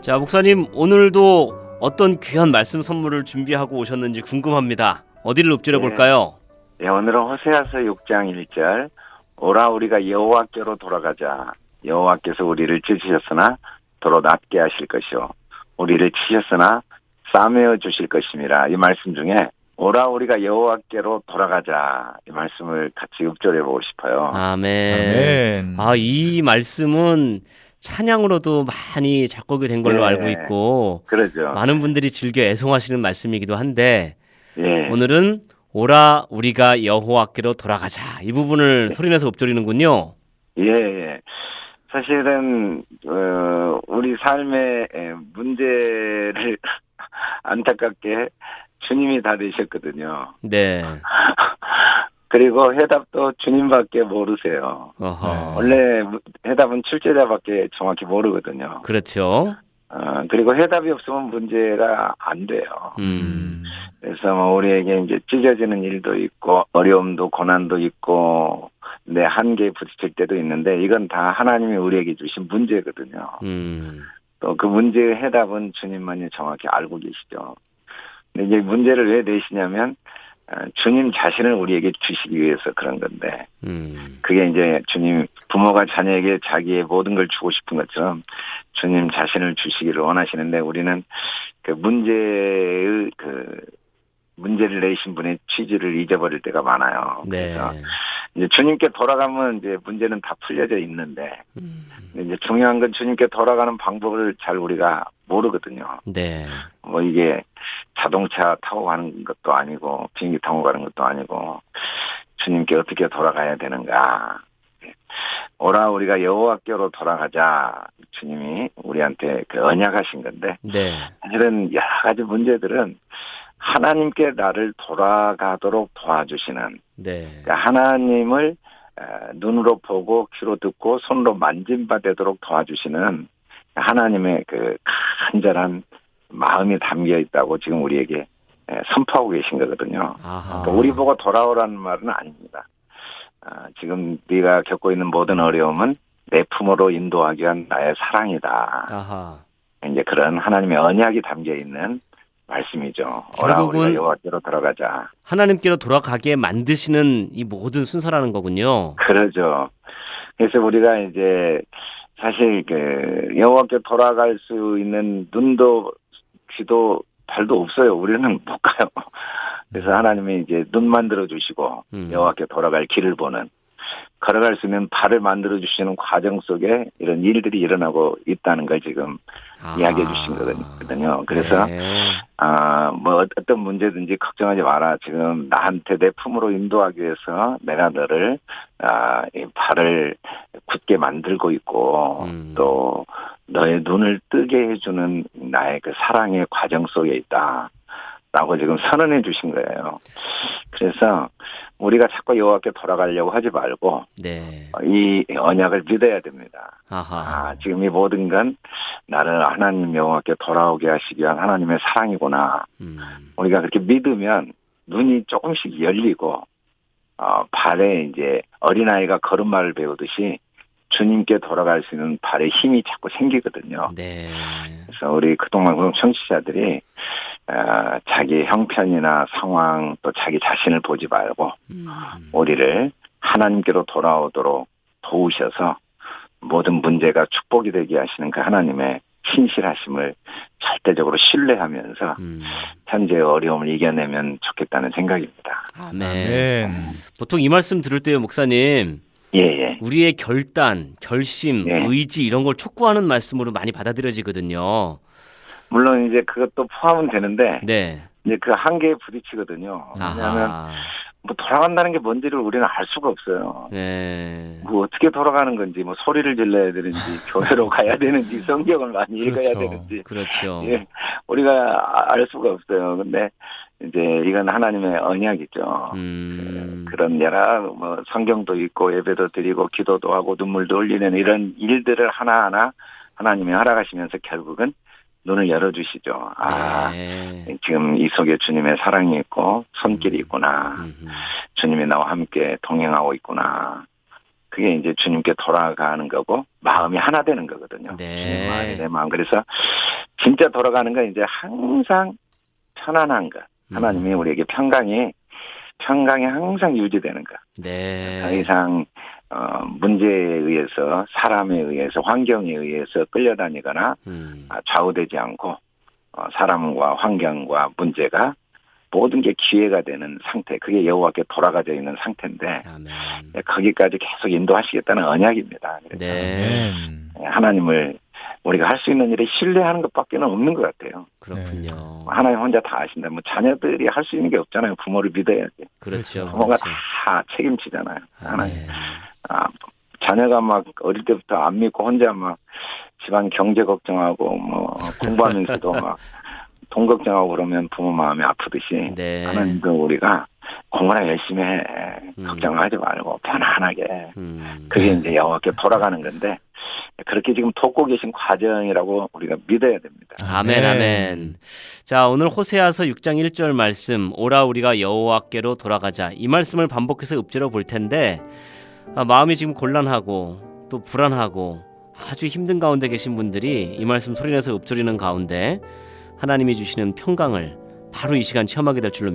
자, 목사님 오늘도 어떤 귀한 말씀 선물을 준비하고 오셨는지 궁금합니다. 어디를 읊조려 볼까요? 예, 오늘은 호세아서 6장 1절 오라 우리가 여호와께로 돌아가자 여호와께서 우리를 찢으셨으나 도로 낫게 하실 것이요 우리를 치셨으나 싸매어 주실 것임이라 이 말씀 중에 오라 우리가 여호와께로 돌아가자 이 말씀을 같이 읊조려 보고 싶어요. 아멘. 아멘. 아, 이 말씀은 찬양으로도 많이 작곡이 된 걸로 네. 알고 있고 그러죠. 많은 분들이 즐겨 애송하시는 말씀이기도 한데 예. 오늘은 오라 우리가 여호와께로 돌아가자 이 부분을 소리내서 읊조리는군요. 예, 예. 사실은 어, 우리 삶의 에, 문제를 안타깝게 주님이 다 되셨거든요. 네. 그리고 해답도 주님밖에 모르세요. 어허. 원래 해답은 출제자밖에 정확히 모르거든요. 그렇죠. 어, 그리고 해답이 없으면 문제가 안 돼요. 음. 그래서 뭐 우리에게 이제 찢어지는 일도 있고 어려움도 고난도 있고 내 한계에 부딪힐 때도 있는데 이건 다 하나님이 우리에게 주신 문제거든요. 음. 또그 문제의 해답은 주님만이 정확히 알고 계시죠. 근데 이제 문제를 왜 내시냐면 어, 주님 자신을 우리에게 주시기 위해서 그런 건데 음. 그게 이제 주님 부모가 자녀에게 자기의 모든 걸 주고 싶은 것처럼 주님 자신을 주시기를 원하시는데 우리는 그 문제의 그 문제를 내신 분의 취지를 잊어버릴 때가 많아요. 네. 그래서 이제 주님께 돌아가면 이제 문제는 다 풀려져 있는데 음. 이제 중요한 건 주님께 돌아가는 방법을 잘 우리가 모르거든요. 네. 뭐 이게 자동차 타고 가는 것도 아니고 비행기 타고 가는 것도 아니고 주님께 어떻게 돌아가야 되는가. 오라 우리가 여호와께로 돌아가자 주님이 우리한테 그 언약하신 건데 네. 사실은 여러 가지 문제들은 하나님께 나를 돌아가도록 도와주시는 네. 그러니까 하나님을 에, 눈으로 보고 귀로 듣고 손으로 만진 바 되도록 도와주시는 하나님의 그 간절한 마음이 담겨 있다고 지금 우리에게 에, 선포하고 계신 거거든요. 그러니까 우리 보고 돌아오라는 말은 아닙니다. 아, 지금 네가 겪고 있는 모든 어려움은 내 품으로 인도하기 위한 나의 사랑이다. 아하. 이제 그런 하나님의 언약이 담겨 있는 말씀이죠. 결국은 여호와께로 돌아가자. 하나님께로 돌아가게 만드시는 이 모든 순서라는 거군요. 그러죠. 그래서 우리가 이제 사실 그 여호와께 돌아갈 수 있는 눈도 귀도 발도 없어요. 우리는 못 가요. 그래서 하나님이 이제 눈 만들어 주시고 음. 여호와께 돌아갈 길을 보는 걸어갈 수 있는 발을 만들어 주시는 과정 속에 이런 일들이 일어나고 있다는 걸 지금 아. 이야기해 주신 거거든요. 그래서 네. 아, 뭐, 어떤 문제든지 걱정하지 마라. 지금 나한테 내 품으로 인도하기 위해서 내가 너를, 아, 이 발을 굳게 만들고 있고, 음. 또, 너의 눈을 뜨게 해주는 나의 그 사랑의 과정 속에 있다. 라고 지금 선언해 주신 거예요. 그래서 우리가 자꾸 여호와께 돌아가려고 하지 말고 네. 이 언약을 믿어야 됩니다. 아하. 아, 지금 이 모든 건 나를 하나님 여호와께 돌아오게 하시기 위한 하나님의 사랑이구나. 음. 우리가 그렇게 믿으면 눈이 조금씩 열리고 어, 발에 이제 어린아이가 걸음마를 배우듯이 주님께 돌아갈 수 있는 발에 힘이 자꾸 생기거든요. 네. 그래서 우리 그동안 청취자들이 어, 자기 형편이나 상황 또 자기 자신을 보지 말고 음. 우리를 하나님께로 돌아오도록 도우셔서 모든 문제가 축복이 되게 하시는 그 하나님의 신실하심을 절대적으로 신뢰하면서 음. 현재의 어려움을 이겨내면 좋겠다는 생각입니다. 아멘. 아멘. 보통 이 말씀 들을 때요, 목사님. 예, 예. 우리의 결단, 결심, 네. 의지 이런 걸 촉구하는 말씀으로 많이 받아들여지거든요. 물론 이제 그것도 포함은 되는데 네. 이제 그 한계에 부딪히거든요. 왜냐하면 아하. 뭐 돌아간다는 게 뭔지를 우리는 알 수가 없어요. 네. 뭐 어떻게 돌아가는 건지 뭐 소리를 질러야 되는지 교회로 가야 되는지 성경을 많이 읽어야 그렇죠. 되는지 그렇죠. 예, 우리가 알 수가 없어요. 근데 이제 이건 하나님의 언약이죠. 음. 그 런 여러 뭐 성경도 있고 예배도 드리고 기도도 하고 눈물도 흘리는 이런 일들을 하나 하나 하나님이 허락하시면서 결국은 눈을 열어주시죠. 아, 네. 지금 이 속에 주님의 사랑이 있고 손길이 음. 있구나. 주님이 나와 함께 동행하고 있구나. 그게 이제 주님께 돌아가는 거고 마음이 하나 되는 거거든요. 네. 마음이 내 마음. 그래서 진짜 돌아가는 건 이제 항상 편안한 것. 하나님이 우리에게 평강이 평강이 항상 유지되는 것. 네. 더 이상 어, 문제에 의해서 사람에 의해서 환경에 의해서 끌려다니거나 음. 아, 좌우되지 않고 어, 사람과 환경과 문제가 모든 게 기회가 되는 상태. 그게 여호와께 돌아가져 있는 상태인데 아멘. 네, 거기까지 계속 인도하시겠다는 언약입니다. 네. 아멘. 하나님을 우리가 할 수 있는 일에 신뢰하는 것밖에는 없는 것 같아요. 그렇군요. 하나님 혼자 다 아신다. 뭐 자녀들이 할 수 있는 게 없잖아요. 부모를 믿어야지. 그렇죠. 부모가 그렇죠. 다 책임지잖아요. 하나님. 아멘. 아, 자녀가 막 어릴 때부터 안 믿고 혼자 막 집안 경제 걱정하고 뭐 공부하면서도 막 돈 걱정하고 그러면 부모 마음이 아프듯이 네. 하나님도 우리가 공부나 열심히 해. 음. 걱정하지 말고 편안하게. 음. 그게 이제 여호와께 돌아가는 건데 그렇게 지금 돕고 계신 과정이라고 우리가 믿어야 됩니다. 아멘 아멘. 자, 오늘 호세아서 6장 1절 말씀 오라 우리가 여호와께로 돌아가자. 이 말씀을 반복해서 읊조려 볼 텐데 아, 마음이 지금 곤란하고 또 불안하고 아주 힘든 가운데 계신 분들이 이 말씀 소리내서 읊조리는 가운데 하나님이 주시는 평강을 바로 이 시간 체험하게 될 줄로